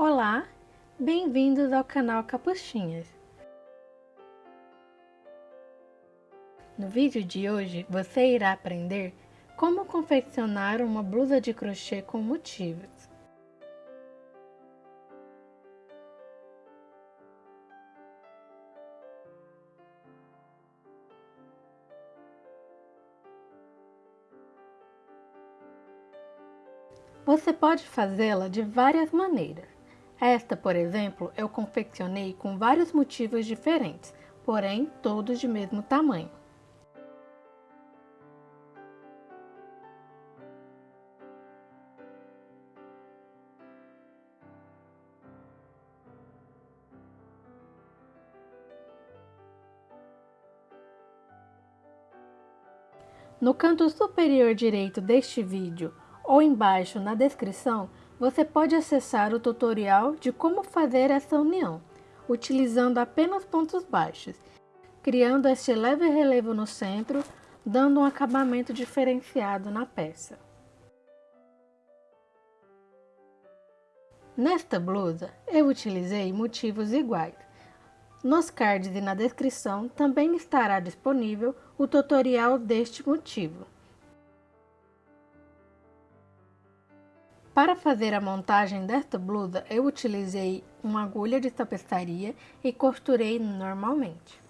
Olá, bem-vindos ao canal Capuchinhas. No vídeo de hoje você irá aprender como confeccionar uma blusa de crochê com motivos. Você pode fazê-la de várias maneiras. Esta, por exemplo, eu confeccionei com vários motivos diferentes, porém todos de mesmo tamanho. No canto superior direito deste vídeo, ou embaixo na descrição, você pode acessar o tutorial de como fazer essa união, utilizando apenas pontos baixos, criando este leve relevo no centro, dando um acabamento diferenciado na peça. Nesta blusa, eu utilizei motivos iguais. Nos cards e na descrição também estará disponível o tutorial deste motivo. Para fazer a montagem desta blusa, eu utilizei uma agulha de tapeçaria e costurei normalmente.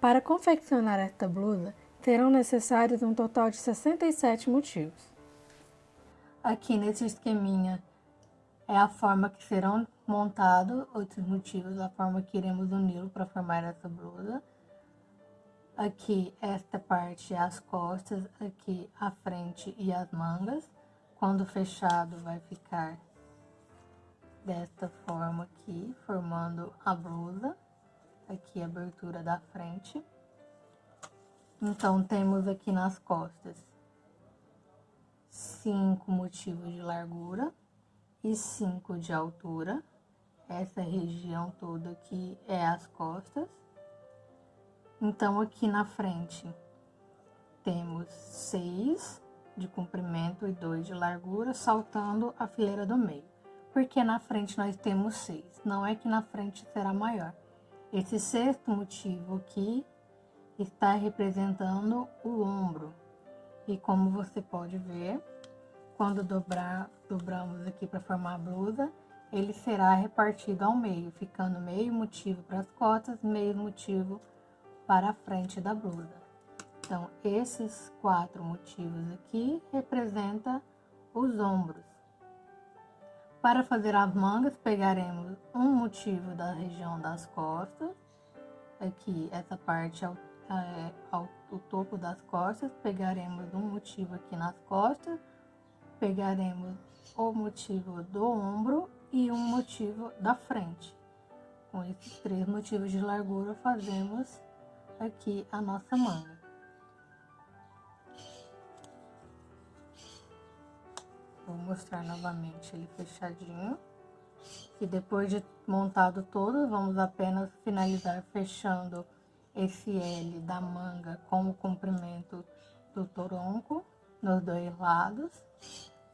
Para confeccionar esta blusa, serão necessários um total de 67 motivos. Aqui nesse esqueminha é a forma que serão montados outros motivos, a forma que iremos uni-lo para formar essa blusa. Aqui, esta parte é as costas, aqui a frente e as mangas. Quando fechado, vai ficar desta forma aqui, formando a blusa. Aqui a abertura da frente. Então, temos aqui nas costas cinco motivos de largura e 5 de altura. Essa região toda aqui é as costas. Então, aqui na frente temos 6 de comprimento e 2 de largura, saltando a fileira do meio. Porque na frente nós temos 6, não é que na frente será maior. Esse sexto motivo aqui está representando o ombro. E como você pode ver, quando dobrar, dobramos aqui para formar a blusa, ele será repartido ao meio, ficando meio motivo para as costas, meio motivo para a frente da blusa. Então, esses quatro motivos aqui representam os ombros. Para fazer as mangas, pegaremos um motivo da região das costas, aqui, essa parte ao, é, ao, o topo das costas, pegaremos um motivo aqui nas costas, pegaremos o motivo do ombro e um motivo da frente. Com esses três motivos de largura, fazemos aqui a nossa manga. Vou mostrar novamente ele fechadinho. E depois de montado todo, vamos apenas finalizar fechando esse L da manga com o comprimento do toronco nos dois lados.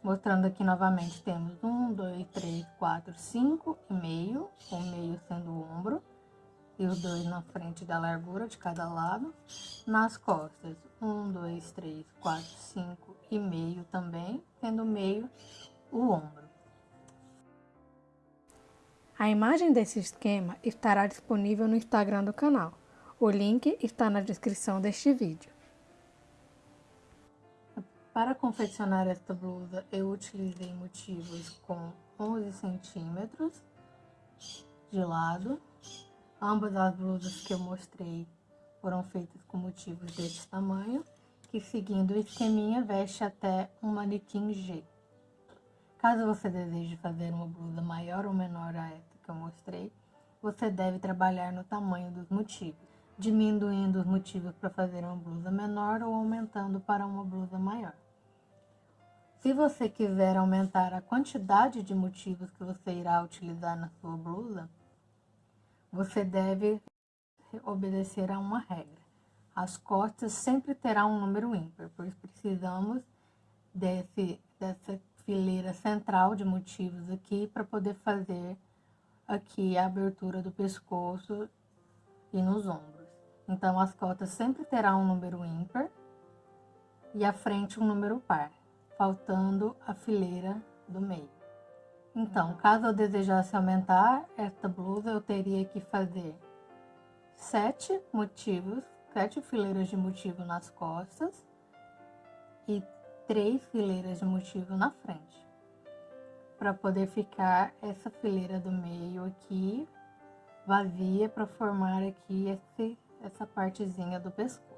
Mostrando aqui novamente, temos um, dois, três, quatro, cinco e meio, o meio sendo o ombro, e os dois na frente da largura de cada lado. Nas costas, um, dois, três, quatro, cinco e meio também, tendo o meio o ombro. A imagem desse esquema estará disponível no Instagram do canal. O link está na descrição deste vídeo. Para confeccionar esta blusa, eu utilizei motivos com 11 centímetros de lado. Ambas as blusas que eu mostrei foram feitas com motivos desse tamanho, que seguindo o esqueminha veste até um manequim G. Caso você deseje fazer uma blusa maior ou menor a essa que eu mostrei, você deve trabalhar no tamanho dos motivos, diminuindo os motivos para fazer uma blusa menor ou aumentando para uma blusa maior. Se você quiser aumentar a quantidade de motivos que você irá utilizar na sua blusa, você deve obedecer a uma regra. as costas sempre terá um número ímpar, pois precisamos desse, dessa fileira central de motivos aqui para poder fazer aqui a abertura do pescoço e nos ombros. Então, as cotas sempre terá um número ímpar e a frente um número par, faltando a fileira do meio. Então, caso eu desejasse aumentar esta blusa, eu teria que fazer sete motivos, sete fileiras de motivo nas costas e três fileiras de motivo na frente. Para poder ficar essa fileira do meio aqui vazia para formar aqui esse, essa partezinha do pescoço.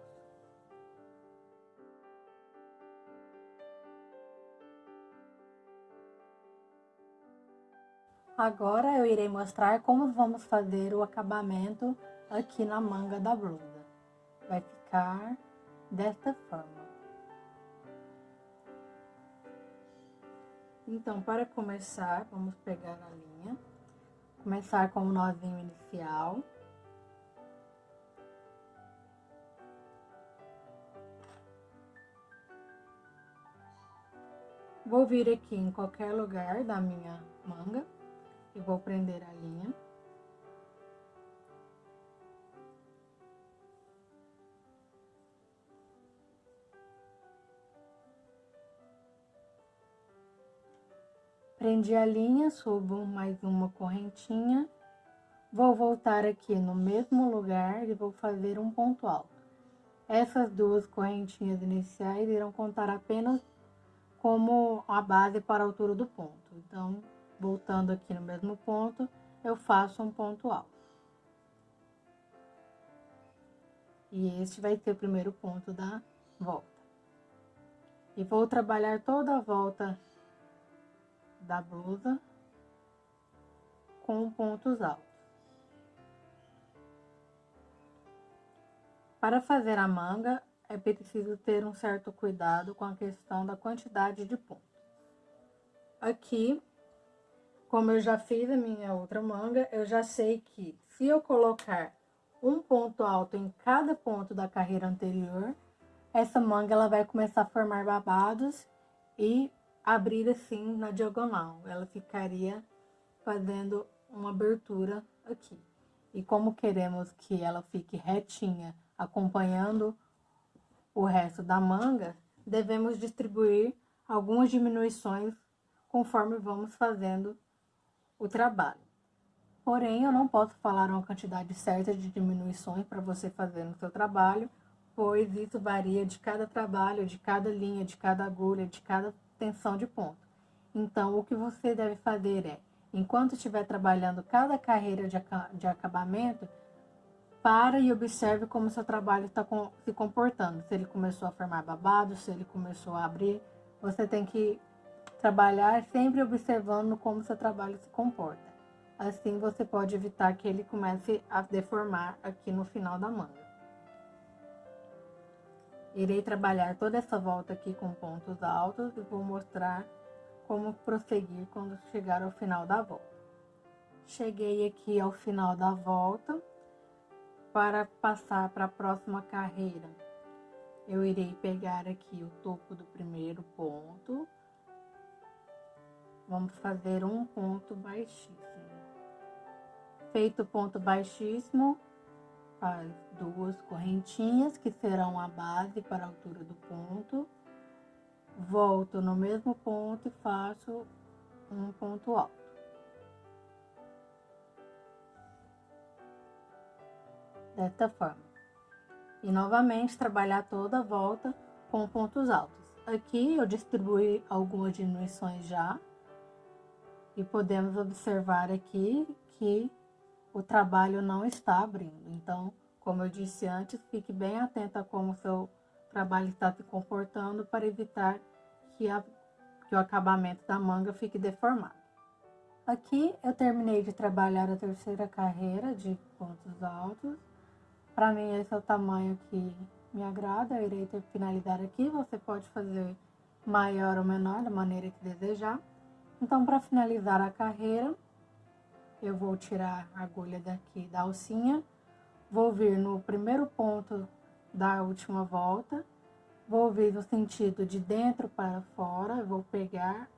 Agora eu irei mostrar como vamos fazer o acabamento aqui na manga da blusa. Vai ficar desta forma. Então, para começar, vamos pegar a linha, começar com o nozinho inicial. Vou vir aqui em qualquer lugar da minha manga e vou prender a linha. Prendi a linha, subo mais uma correntinha, vou voltar aqui no mesmo lugar e vou fazer um ponto alto. Essas duas correntinhas iniciais irão contar apenas como a base para a altura do ponto. Então, voltando aqui no mesmo ponto, eu faço um ponto alto. E este vai ser o primeiro ponto da volta. E vou trabalhar toda a volta da blusa com pontos altos. Para fazer a manga, é preciso ter um certo cuidado com a questão da quantidade de pontos. Aqui, como eu já fiz a minha outra manga, eu já sei que se eu colocar um ponto alto em cada ponto da carreira anterior, essa manga ela vai começar a formar babados e abrir assim na diagonal. Ela ficaria fazendo uma abertura aqui. E como queremos que ela fique retinha, acompanhando o resto da manga, devemos distribuir algumas diminuições conforme vamos fazendo o trabalho. Porém, eu não posso falar uma quantidade certa de diminuições para você fazer no seu trabalho, pois isso varia de cada trabalho, de cada linha, de cada agulha, de cada tensão de ponto. Então, o que você deve fazer é, enquanto estiver trabalhando cada carreira de, acabamento, para e observe como seu trabalho está se comportando. Se ele começou a formar babado, se ele começou a abrir, você tem que Trabalhar sempre observando como seu trabalho se comporta. Assim você pode evitar que ele comece a deformar aqui no final da manga. Irei trabalhar toda essa volta aqui com pontos altos e vou mostrar como prosseguir quando chegar ao final da volta. Cheguei aqui ao final da volta. Para passar para a próxima carreira, eu irei pegar aqui o topo do primeiro ponto Vamos fazer um ponto baixíssimo. Feito o ponto baixíssimo, faz duas correntinhas, que serão a base para a altura do ponto. Volto no mesmo ponto e faço um ponto alto. Desta forma. E novamente trabalhar toda a volta com pontos altos. Aqui eu distribuí algumas diminuições já, e podemos observar aqui que o trabalho não está abrindo. Então, como eu disse antes, fique bem atenta a como o seu trabalho está se comportando para evitar que, a, que o acabamento da manga fique deformado. Aqui eu terminei de trabalhar a terceira carreira de pontos altos. Para mim esse é o tamanho que me agrada, eu irei ter finalizar aqui. Você pode fazer maior ou menor, da maneira que desejar. Então, para finalizar a carreira, eu vou tirar a agulha daqui da alcinha, vou vir no primeiro ponto dar a última volta. Vou vir no sentido de dentro para fora, vou pegar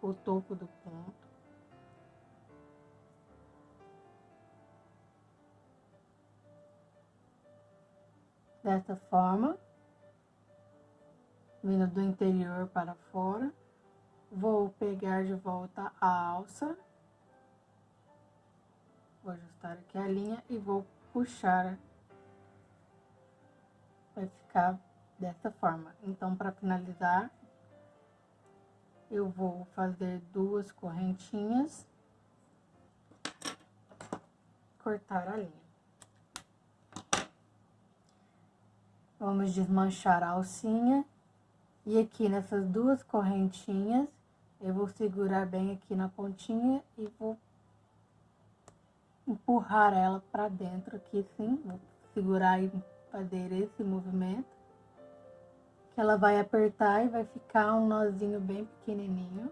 o topo do ponto. Dessa forma, vindo do interior para fora, vou pegar de volta a alça, vou ajustar aqui a linha e vou puxar, vai ficar dessa forma. Então, para finalizar, eu vou fazer duas correntinhas, cortar a linha. Vamos desmanchar a alcinha. E aqui nessas duas correntinhas, eu vou segurar bem aqui na pontinha e vou empurrar ela para dentro aqui, sim. Vou segurar e fazer esse movimento. Que ela vai apertar e vai ficar um nozinho bem pequenininho.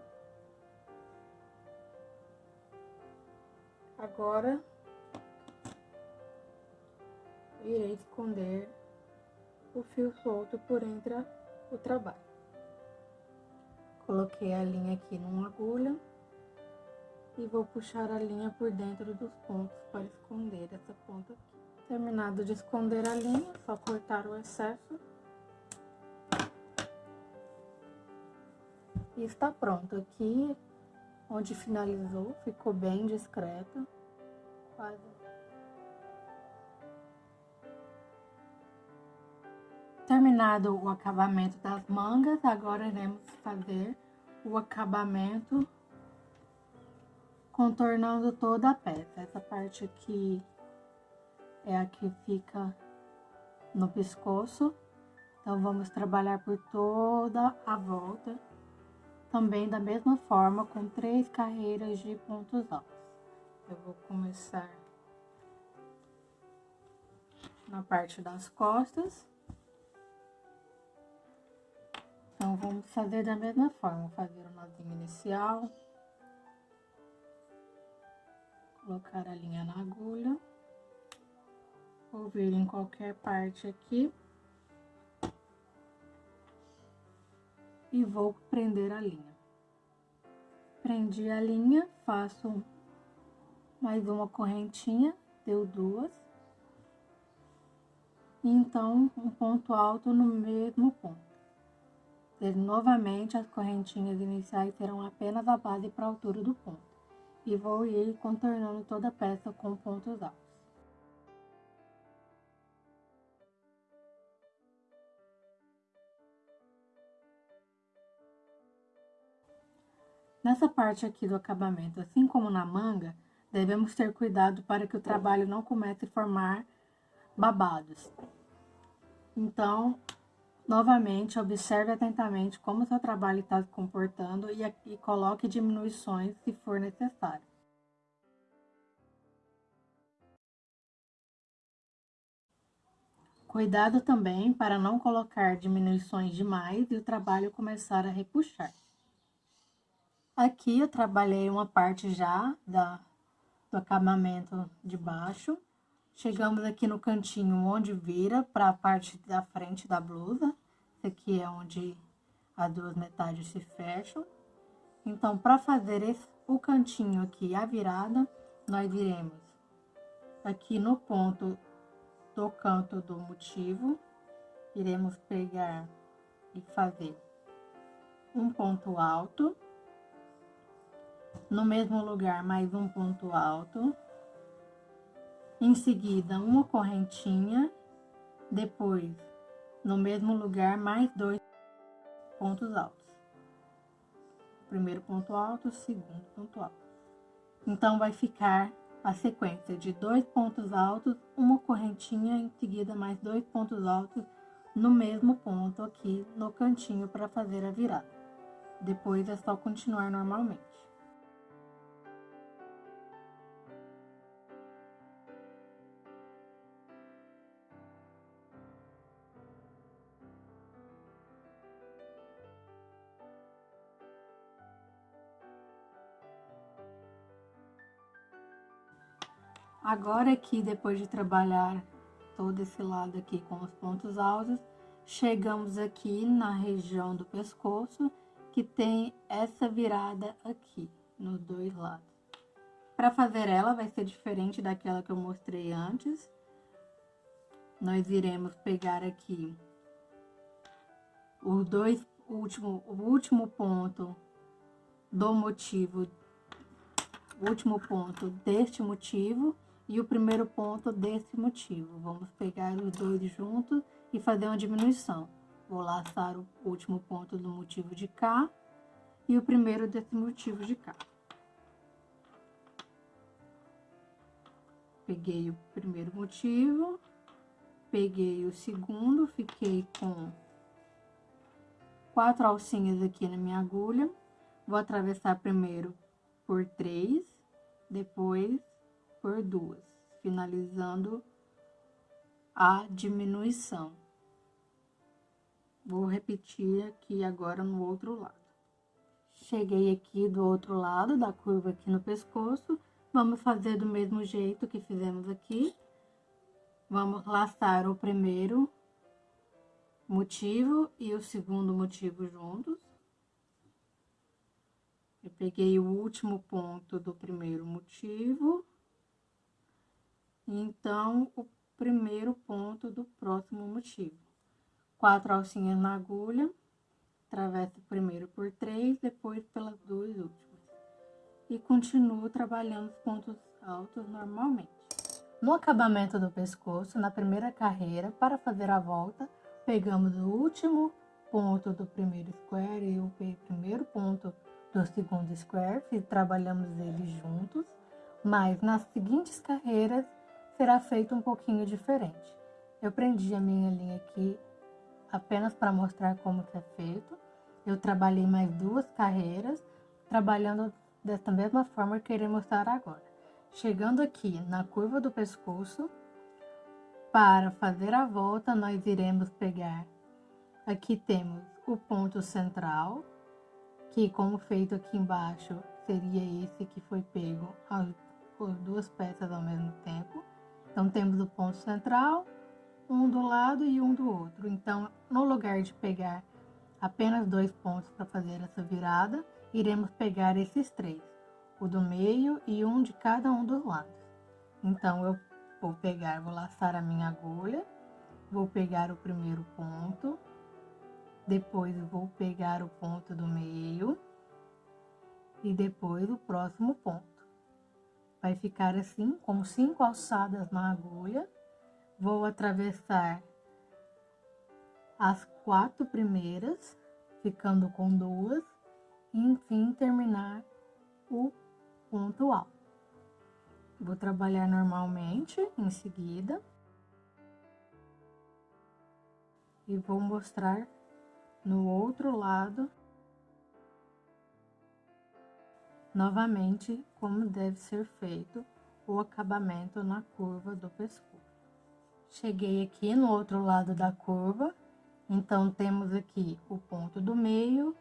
Agora, irei esconder o fio solto por entre o trabalho. Coloquei a linha aqui numa agulha e vou puxar a linha por dentro dos pontos para esconder essa ponta aqui. Terminado de esconder a linha, só cortar o excesso. E está pronto. Aqui, onde finalizou, ficou bem discreto. Quase Terminado o acabamento das mangas, agora iremos fazer o acabamento contornando toda a peça. Essa parte aqui é a que fica no pescoço. Então, vamos trabalhar por toda a volta. Também da mesma forma, com três carreiras de pontos altos. Eu vou começar na parte das costas. Então, vamos fazer da mesma forma, fazer o nozinho inicial. Colocar a linha na agulha. Vou vir em qualquer parte aqui. E vou prender a linha. Prendi a linha, faço mais uma correntinha, deu duas. Então, um ponto alto no mesmo ponto. Novamente, as correntinhas iniciais serão apenas a base para a altura do ponto. E vou ir contornando toda a peça com pontos altos. Nessa parte aqui do acabamento, assim como na manga, devemos ter cuidado para que o trabalho não comece a formar babados. Então, Novamente, observe atentamente como seu trabalho está se comportando e, e coloque diminuições se for necessário. Cuidado também para não colocar diminuições demais e o trabalho começar a repuxar. Aqui eu trabalhei uma parte já da, do acabamento de baixo. Chegamos aqui no cantinho onde vira para a parte da frente da blusa. Aqui é onde as duas metades se fecham. Então, para fazer esse, o cantinho aqui, a virada, nós iremos aqui no ponto do canto do motivo, iremos pegar e fazer um ponto alto. No mesmo lugar, mais um ponto alto em seguida, uma correntinha, depois, no mesmo lugar, mais dois pontos altos. Primeiro ponto alto, segundo ponto alto. Então, vai ficar a sequência de dois pontos altos, uma correntinha, em seguida mais dois pontos altos no mesmo ponto aqui no cantinho para fazer a virada. Depois é só continuar normalmente. Agora que depois de trabalhar todo esse lado aqui com os pontos altos, chegamos aqui na região do pescoço, que tem essa virada aqui, nos dois lados. Para fazer ela, vai ser diferente daquela que eu mostrei antes. Nós iremos pegar aqui os dois último, o último ponto do motivo, o último ponto deste motivo e o primeiro ponto desse motivo. Vamos pegar os dois juntos e fazer uma diminuição. Vou laçar o último ponto do motivo de cá e o primeiro desse motivo de cá. Peguei o primeiro motivo, peguei o segundo, fiquei com quatro alcinhas aqui na minha agulha. Vou atravessar primeiro por três, depois por duas, finalizando a diminuição. Vou repetir aqui agora no outro lado. Cheguei aqui do outro lado da curva aqui no pescoço, vamos fazer do mesmo jeito que fizemos aqui. Vamos laçar o primeiro motivo e o segundo motivo juntos. Eu peguei o último ponto do primeiro motivo então, o primeiro ponto do próximo motivo. Quatro alcinhas na agulha, atravesso primeiro por três, depois pelas duas últimas. E continuo trabalhando os pontos altos normalmente. No acabamento do pescoço, na primeira carreira, para fazer a volta, pegamos o último ponto do primeiro square e o primeiro ponto do segundo square e trabalhamos eles juntos, mas nas seguintes carreiras será feito um pouquinho diferente. Eu prendi a minha linha aqui apenas para mostrar como que é feito. Eu trabalhei mais duas carreiras, trabalhando desta mesma forma que irei mostrar agora. Chegando aqui na curva do pescoço, para fazer a volta, nós iremos pegar, aqui temos o ponto central, que como feito aqui embaixo, seria esse que foi pego as duas peças ao mesmo tempo. Então, temos o ponto central, um do lado e um do outro. Então, no lugar de pegar apenas dois pontos para fazer essa virada, iremos pegar esses três, o do meio e um de cada um dos lados. Então, eu vou pegar, vou laçar a minha agulha, vou pegar o primeiro ponto, depois vou pegar o ponto do meio e depois o próximo ponto. Vai ficar assim, com cinco alçadas na agulha. Vou atravessar as quatro primeiras, ficando com duas, e enfim terminar o ponto alto. Vou trabalhar normalmente em seguida. E vou mostrar no outro lado Novamente, como deve ser feito o acabamento na curva do pescoço. Cheguei aqui no outro lado da curva, então temos aqui o ponto do meio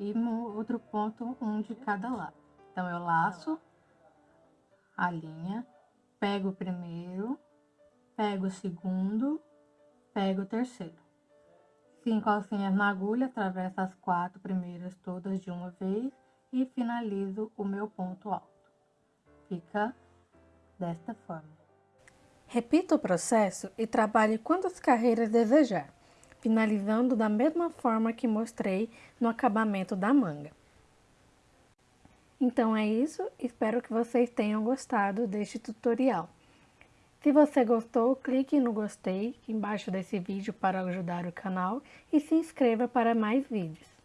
e outro ponto, um de cada lado. Então, eu laço a linha, pego o primeiro, pego o segundo, pego o terceiro. Cinco alcinhas na agulha, atravesso as quatro primeiras todas de uma vez e finalizo o meu ponto alto. Fica desta forma. Repita o processo e trabalhe quantas carreiras desejar, finalizando da mesma forma que mostrei no acabamento da manga. Então é isso, espero que vocês tenham gostado deste tutorial. Se você gostou, clique no gostei embaixo desse vídeo para ajudar o canal e se inscreva para mais vídeos.